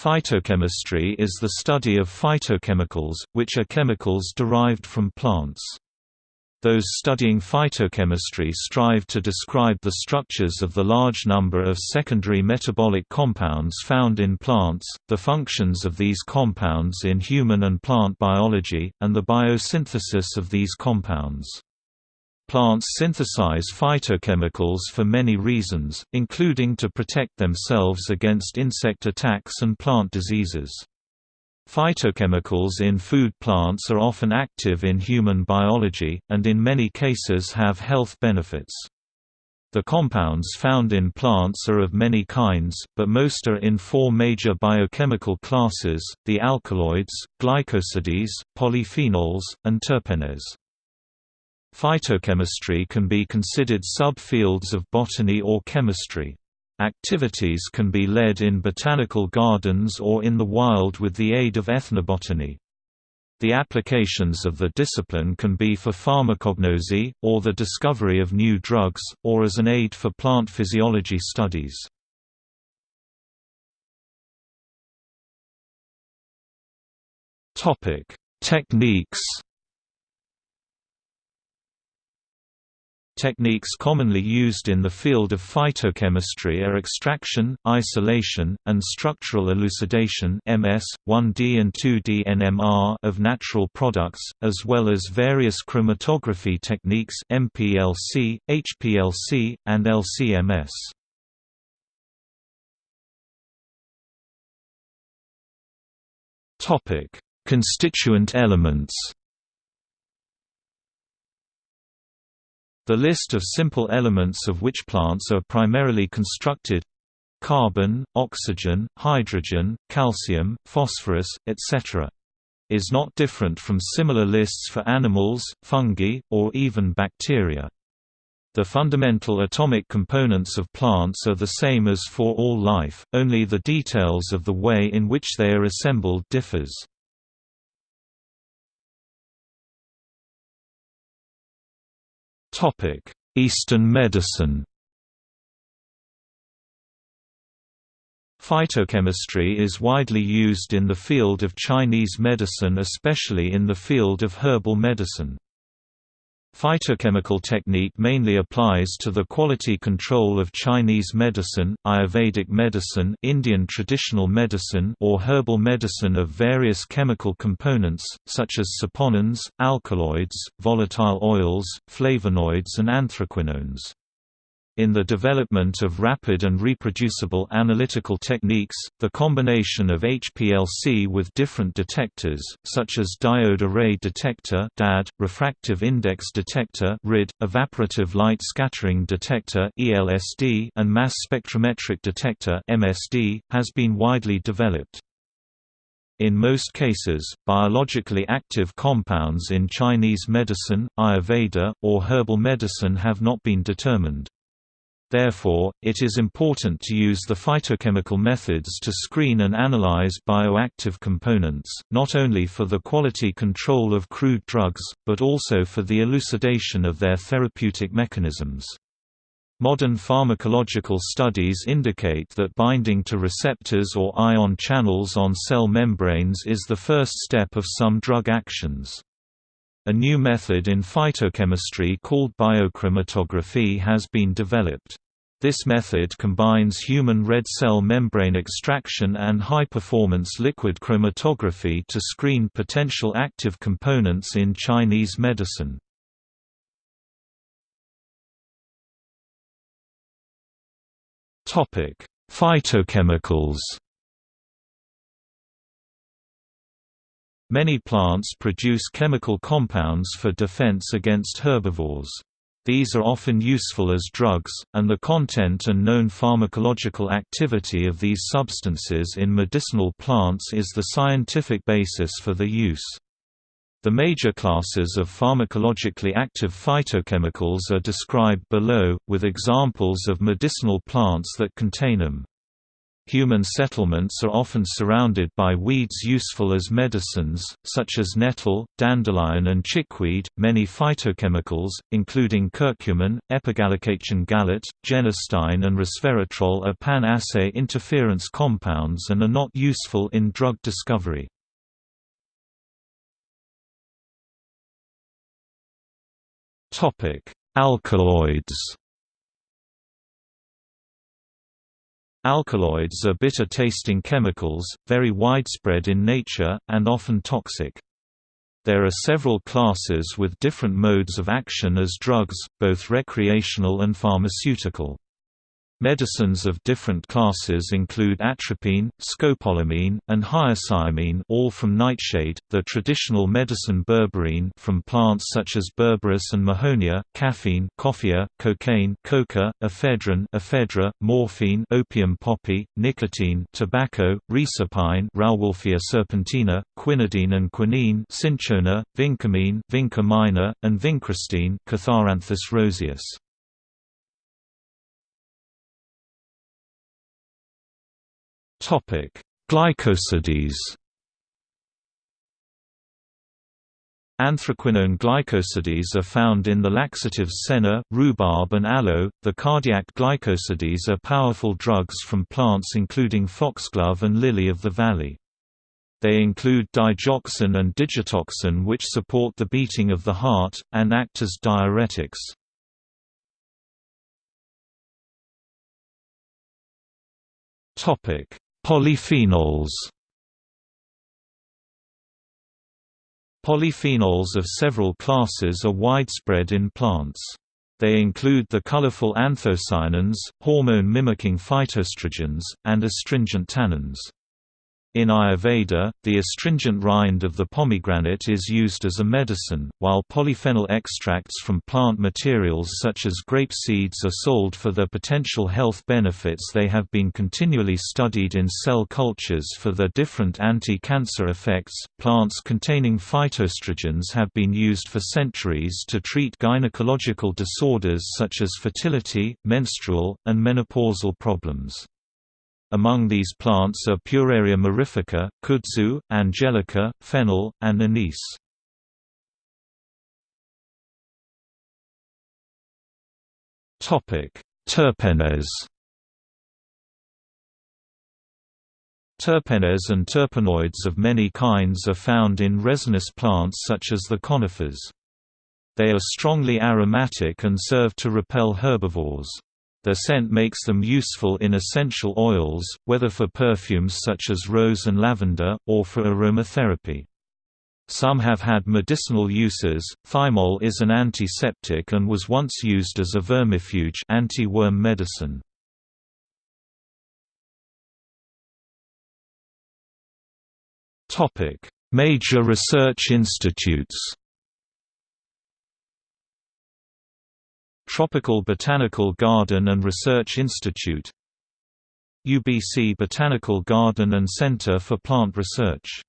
Phytochemistry is the study of phytochemicals, which are chemicals derived from plants. Those studying phytochemistry strive to describe the structures of the large number of secondary metabolic compounds found in plants, the functions of these compounds in human and plant biology, and the biosynthesis of these compounds. Plants synthesize phytochemicals for many reasons, including to protect themselves against insect attacks and plant diseases. Phytochemicals in food plants are often active in human biology, and in many cases have health benefits. The compounds found in plants are of many kinds, but most are in four major biochemical classes, the alkaloids, glycosides, polyphenols, and terpenes. Phytochemistry can be considered subfields of botany or chemistry. Activities can be led in botanical gardens or in the wild with the aid of ethnobotany. The applications of the discipline can be for pharmacognosy, or the discovery of new drugs, or as an aid for plant physiology studies. Techniques Techniques commonly used in the field of phytochemistry are extraction, isolation, and structural elucidation MS, 1D and 2D NMR of natural products, as well as various chromatography techniques MPLC, HPLC, and LCMS. Constituent elements The list of simple elements of which plants are primarily constructed carbon, oxygen, hydrogen, calcium, phosphorus, etc. is not different from similar lists for animals, fungi, or even bacteria. The fundamental atomic components of plants are the same as for all life, only the details of the way in which they are assembled differs. Eastern medicine Phytochemistry is widely used in the field of Chinese medicine especially in the field of herbal medicine. Phytochemical technique mainly applies to the quality control of Chinese medicine, Ayurvedic medicine Indian traditional medicine or herbal medicine of various chemical components, such as saponins, alkaloids, volatile oils, flavonoids and anthraquinones. In the development of rapid and reproducible analytical techniques, the combination of HPLC with different detectors, such as diode array detector (DAD), refractive index detector (RID), evaporative light scattering detector (ELSD), and mass spectrometric detector (MSD), has been widely developed. In most cases, biologically active compounds in Chinese medicine, Ayurveda, or herbal medicine have not been determined. Therefore, it is important to use the phytochemical methods to screen and analyze bioactive components, not only for the quality control of crude drugs, but also for the elucidation of their therapeutic mechanisms. Modern pharmacological studies indicate that binding to receptors or ion channels on cell membranes is the first step of some drug actions. A new method in phytochemistry called biochromatography has been developed. This method combines human red cell membrane extraction and high-performance liquid chromatography to screen potential active components in Chinese medicine. Phytochemicals Many plants produce chemical compounds for defense against herbivores. These are often useful as drugs, and the content and known pharmacological activity of these substances in medicinal plants is the scientific basis for their use. The major classes of pharmacologically active phytochemicals are described below, with examples of medicinal plants that contain them. Human settlements are often surrounded by weeds useful as medicines, such as nettle, dandelion, and chickweed. Many phytochemicals, including curcumin, epigallocatechin gallate, genistein, and resveratrol, are pan assay interference compounds and are not useful in drug discovery. Alkaloids Alkaloids are bitter-tasting chemicals, very widespread in nature, and often toxic. There are several classes with different modes of action as drugs, both recreational and pharmaceutical. Medicines of different classes include atropine, scopolamine, and hyoscyamine all from nightshade, the traditional medicine berberine from plants such as berberis and mahonia, caffeine coffea, cocaine coca, ephedrine ephedra, morphine opium poppy, nicotine tobacco, reserpine Rauwolfia serpentina, quinidine and quinine cinchona, vincamine vinca minor, and vincristine Catharanthus roseus. Topic: Glycosides. Anthraquinone glycosides are found in the laxatives senna, rhubarb and aloe. The cardiac glycosides are powerful drugs from plants including foxglove and lily of the valley. They include digoxin and digitoxin which support the beating of the heart, and act as diuretics. Polyphenols Polyphenols of several classes are widespread in plants. They include the colorful anthocyanins, hormone-mimicking phytoestrogens, and astringent tannins. In Ayurveda, the astringent rind of the pomegranate is used as a medicine, while polyphenol extracts from plant materials such as grape seeds are sold for their potential health benefits. They have been continually studied in cell cultures for their different anti-cancer effects. Plants containing phytoestrogens have been used for centuries to treat gynecological disorders such as fertility, menstrual, and menopausal problems. Among these plants are Pueraria mirifica, kudzu, angelica, fennel, and anise. Terpenes Terpenes and terpenoids of many kinds are found in resinous plants such as the conifers. They are strongly aromatic and serve to repel herbivores. Their scent makes them useful in essential oils, whether for perfumes such as rose and lavender, or for aromatherapy. Some have had medicinal uses. Thymol is an antiseptic and was once used as a vermifuge anti-worm medicine. Topic: Major research institutes. Tropical Botanical Garden and Research Institute. UBC Botanical Garden and Center for Plant Research